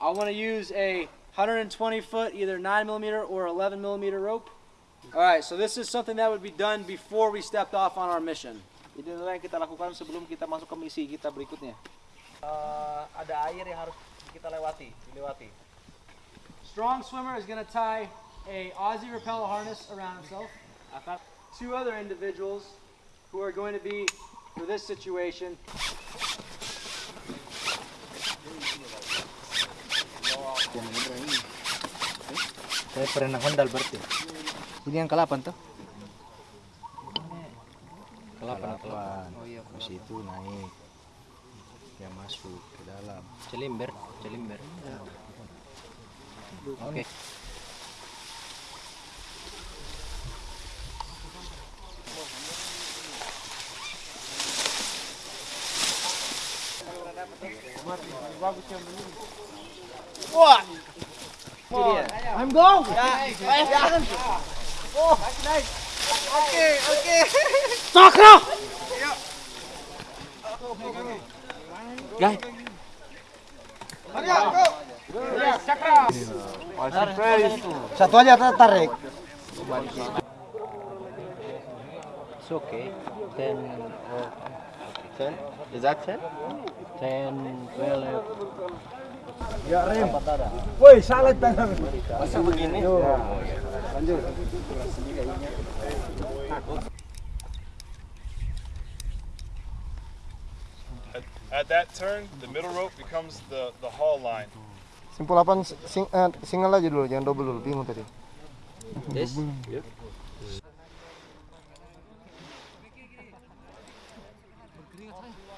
I want to use a 120 foot, either 9 millimeter or 11 millimeter rope. All right, so this is something that would be done before we stepped off on our mission. Ini adalah yang kita lakukan sebelum kita masuk ke misi kita berikutnya. Eh, ada air yang harus kita lewati, dilewati. Strong swimmer is going to tie a Aussie rappel harness around himself. Two other individuals who are going to be for this situation. Saya pernah handal berarti. Ini yang ke-8 tuh? Ke-8 atau Oh iya, Ke situ naik. Dia masuk ke dalam. Celimber, celimber. Oke. I'm going. Guys, Satu aja tarik. it's okay. 10 oh, 10? Is that 10? 10, 12. Woi, salah tangan. Masa begini? At, at that turn, the middle rope becomes the, the haul line. Simpul 8 sing, eh, single aja dulu, jangan double dulu. Bingung tadi. This?